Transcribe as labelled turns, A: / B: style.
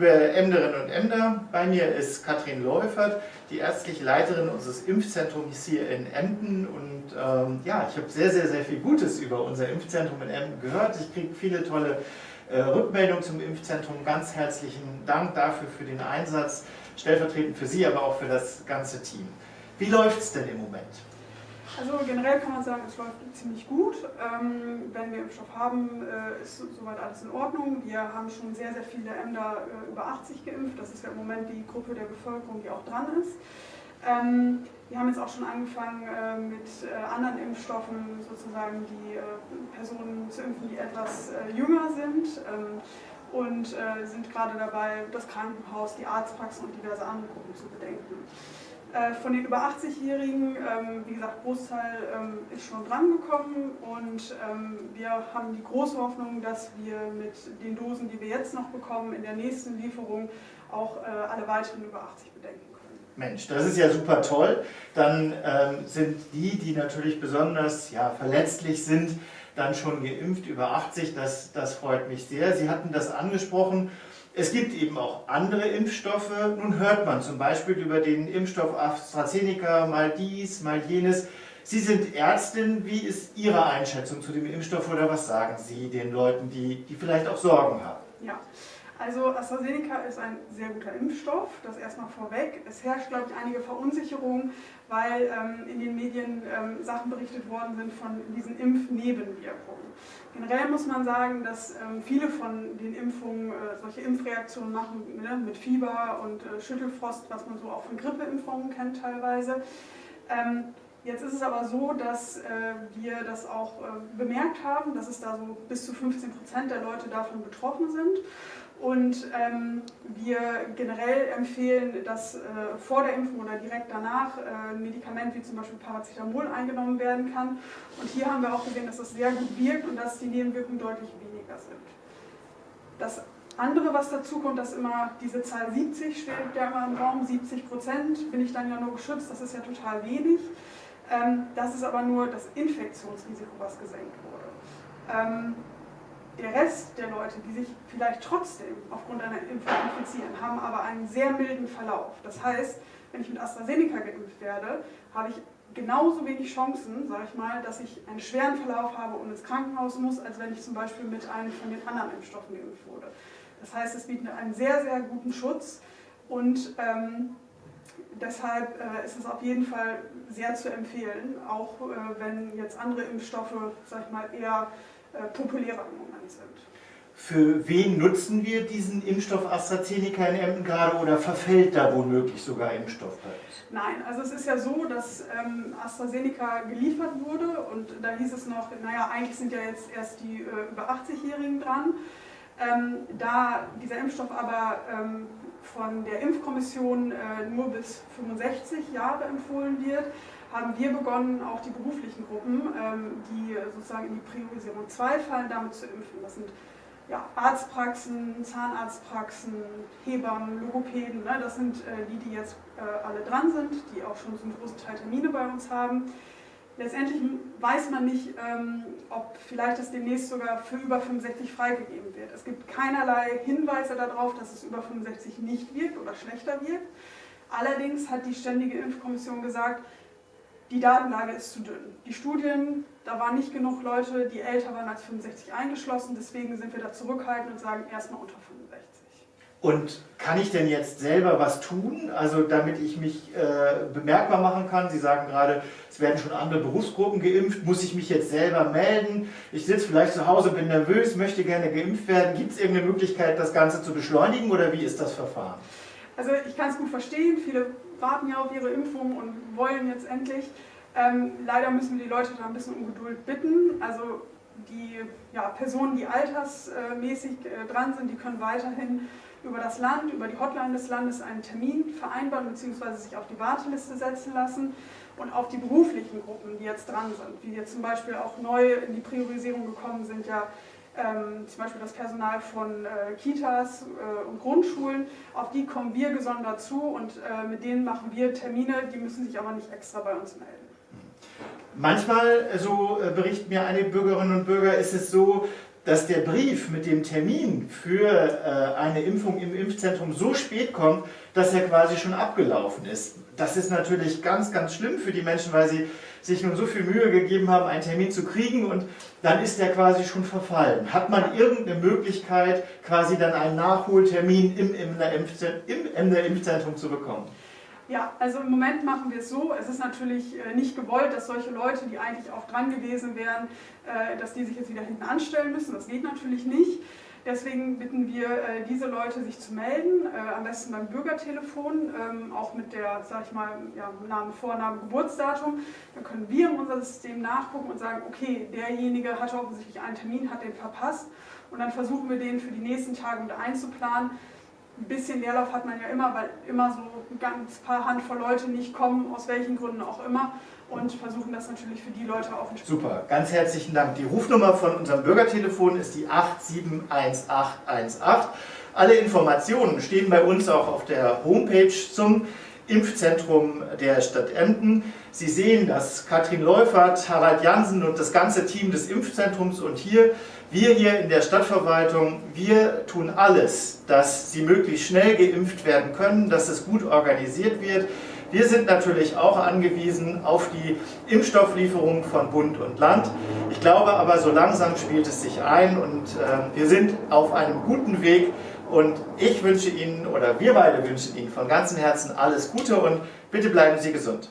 A: liebe Emderinnen und Emder, bei mir ist Katrin Läufert, die ärztliche Leiterin unseres Impfzentrums hier in Emden und ähm, ja, ich habe sehr, sehr, sehr viel Gutes über unser Impfzentrum in Emden gehört. Ich kriege viele tolle äh, Rückmeldungen zum Impfzentrum. Ganz herzlichen Dank dafür für den Einsatz, stellvertretend für Sie, aber auch für das ganze Team. Wie läuft es denn im Moment?
B: Also generell kann man sagen, es läuft ziemlich gut. Ähm, wenn wir Impfstoff haben, äh, ist soweit alles in Ordnung. Wir haben schon sehr, sehr viele Ämter äh, über 80 geimpft. Das ist ja im Moment die Gruppe der Bevölkerung, die auch dran ist. Ähm, wir haben jetzt auch schon angefangen äh, mit anderen Impfstoffen, sozusagen die Personen zu impfen, die etwas jünger sind. Ähm, und sind gerade dabei, das Krankenhaus, die Arztpraxen und diverse andere Gruppen zu bedenken. Äh, von den über 80-Jährigen, ähm, wie gesagt, Großteil ähm, ist schon drangekommen und ähm, wir haben die große Hoffnung, dass wir mit den Dosen, die wir jetzt noch bekommen, in der nächsten Lieferung auch äh, alle weiteren über 80 bedenken können.
A: Mensch, das ist ja super toll. Dann ähm, sind die, die natürlich besonders ja, verletzlich sind, dann schon geimpft über 80. Das, das freut mich sehr. Sie hatten das angesprochen es gibt eben auch andere Impfstoffe. Nun hört man zum Beispiel über den Impfstoff AstraZeneca mal dies, mal jenes. Sie sind Ärztin. Wie ist Ihre Einschätzung zu dem Impfstoff oder was sagen Sie den Leuten, die, die vielleicht auch Sorgen haben?
B: Ja, also AstraZeneca ist ein sehr guter Impfstoff, das erstmal vorweg. Es herrscht, glaube ich, einige Verunsicherung, weil ähm, in den Medien ähm, Sachen berichtet worden sind von diesen Impfnebenwirkungen. Generell muss man sagen, dass ähm, viele von den Impfungen äh, solche Impfreaktionen machen, ne, mit Fieber und äh, Schüttelfrost, was man so auch von Grippeimpfungen kennt teilweise. Ähm, jetzt ist es aber so, dass äh, wir das auch äh, bemerkt haben, dass es da so bis zu 15 Prozent der Leute davon betroffen sind. Und ähm, wir generell empfehlen, dass äh, vor der Impfung oder direkt danach äh, ein Medikament wie zum Beispiel Paracetamol eingenommen werden kann. Und hier haben wir auch gesehen, dass das sehr gut wirkt und dass die Nebenwirkungen deutlich weniger sind. Das andere, was dazu kommt, dass immer diese Zahl 70 steht ja immer im Raum, 70 Prozent bin ich dann ja nur geschützt, das ist ja total wenig. Ähm, das ist aber nur das Infektionsrisiko, was gesenkt wurde. Ähm, der Rest der Leute, die sich vielleicht trotzdem aufgrund einer Impfung infizieren, haben aber einen sehr milden Verlauf. Das heißt, wenn ich mit AstraZeneca geimpft werde, habe ich genauso wenig Chancen, sage ich mal, dass ich einen schweren Verlauf habe und ins Krankenhaus muss, als wenn ich zum Beispiel mit einem von den anderen Impfstoffen geimpft wurde. Das heißt, es bietet einen sehr, sehr guten Schutz und ähm, deshalb äh, ist es auf jeden Fall sehr zu empfehlen, auch äh, wenn jetzt andere Impfstoffe, sag ich mal, eher äh, populärer im Moment sind.
A: Für wen nutzen wir diesen Impfstoff AstraZeneca in Emden gerade oder verfällt da womöglich sogar Impfstoff bei uns?
B: Nein, also es ist ja so, dass ähm, AstraZeneca geliefert wurde und da hieß es noch, naja, eigentlich sind ja jetzt erst die äh, über 80-Jährigen dran. Ähm, da dieser Impfstoff aber ähm, von der Impfkommission äh, nur bis 65 Jahre empfohlen wird, haben wir begonnen, auch die beruflichen Gruppen, ähm, die sozusagen in die Priorisierung 2 fallen, damit zu impfen. Das sind ja, Arztpraxen, Zahnarztpraxen, Hebammen, Logopäden, ne? das sind äh, die, die jetzt äh, alle dran sind, die auch schon zum großen Teil Termine bei uns haben. Letztendlich weiß man nicht, ähm, ob vielleicht das demnächst sogar für über 65 freigegeben wird. Es gibt keinerlei Hinweise darauf, dass es über 65 nicht wirkt oder schlechter wirkt. Allerdings hat die Ständige Impfkommission gesagt, die Datenlage ist zu dünn. Die Studien, da waren nicht genug Leute, die älter waren als 65 eingeschlossen, deswegen sind wir da zurückhaltend und sagen erstmal unter 65.
A: Und kann ich denn jetzt selber was tun, also damit ich mich äh, bemerkbar machen kann? Sie sagen gerade, es werden schon andere Berufsgruppen geimpft. Muss ich mich jetzt selber melden? Ich sitze vielleicht zu Hause, bin nervös, möchte gerne geimpft werden. Gibt es irgendeine Möglichkeit, das Ganze zu beschleunigen oder wie ist das Verfahren?
B: Also ich kann es gut verstehen. Viele warten ja auf ihre Impfung und wollen jetzt endlich. Ähm, leider müssen wir die Leute da ein bisschen um Geduld bitten. Also die ja, Personen, die altersmäßig äh, dran sind, die können weiterhin über das Land, über die Hotline des Landes einen Termin vereinbaren bzw. sich auf die Warteliste setzen lassen und auf die beruflichen Gruppen, die jetzt dran sind, wie jetzt zum Beispiel auch neu in die Priorisierung gekommen sind, ja ähm, zum Beispiel das Personal von äh, Kitas äh, und Grundschulen, auf die kommen wir gesondert zu und äh, mit denen machen wir Termine, die müssen sich aber nicht extra bei uns melden.
A: Manchmal, so äh, berichten mir einige Bürgerinnen und Bürger, ist es so, dass der Brief mit dem Termin für äh, eine Impfung im Impfzentrum so spät kommt, dass er quasi schon abgelaufen ist. Das ist natürlich ganz, ganz schlimm für die Menschen, weil sie sich nun so viel Mühe gegeben haben, einen Termin zu kriegen und dann ist der quasi schon verfallen. Hat man irgendeine Möglichkeit, quasi dann einen Nachholtermin im Emder Impfzentrum zu bekommen?
B: Ja, also im Moment machen wir es so. Es ist natürlich äh, nicht gewollt, dass solche Leute, die eigentlich auch dran gewesen wären, äh, dass die sich jetzt wieder hinten anstellen müssen. Das geht natürlich nicht. Deswegen bitten wir äh, diese Leute, sich zu melden, am besten beim Bürgertelefon, ähm, auch mit der, sag ich mal, ja, Name, Vorname, Geburtsdatum. Dann können wir in unser System nachgucken und sagen, okay, derjenige hatte offensichtlich einen Termin, hat den verpasst. Und dann versuchen wir den für die nächsten Tage mit einzuplanen ein bisschen Leerlauf hat man ja immer, weil immer so ein ganz paar Handvoll Leute nicht kommen, aus welchen Gründen auch immer. Und versuchen das natürlich für die Leute auch
A: nicht. Super, ganz herzlichen Dank. Die Rufnummer von unserem Bürgertelefon ist die 871818. Alle Informationen stehen bei uns auch auf der Homepage zum Impfzentrum der Stadt Emden. Sie sehen, dass Katrin Leufert, Harald Jansen und das ganze Team des Impfzentrums und hier, wir hier in der Stadtverwaltung, wir tun alles, dass Sie möglichst schnell geimpft werden können, dass es gut organisiert wird. Wir sind natürlich auch angewiesen auf die Impfstofflieferung von Bund und Land. Ich glaube aber, so langsam spielt es sich ein und äh, wir sind auf einem guten Weg, und ich wünsche Ihnen, oder wir beide wünschen Ihnen von ganzem Herzen alles Gute und bitte bleiben Sie gesund.